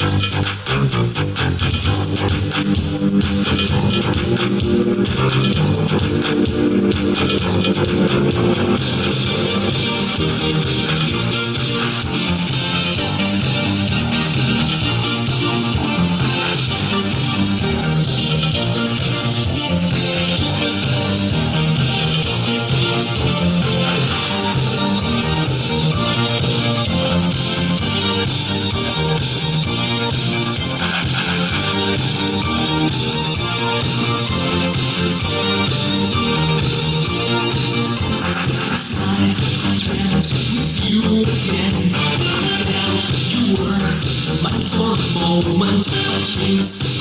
We'll be right back. for a moment, please.